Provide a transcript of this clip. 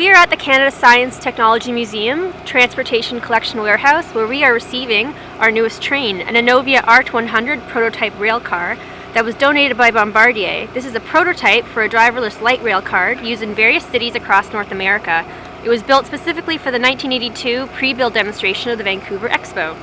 We are at the Canada Science Technology Museum Transportation Collection Warehouse where we are receiving our newest train, an Innovia ART100 prototype rail car that was donated by Bombardier. This is a prototype for a driverless light rail car used in various cities across North America. It was built specifically for the 1982 pre-build demonstration of the Vancouver Expo.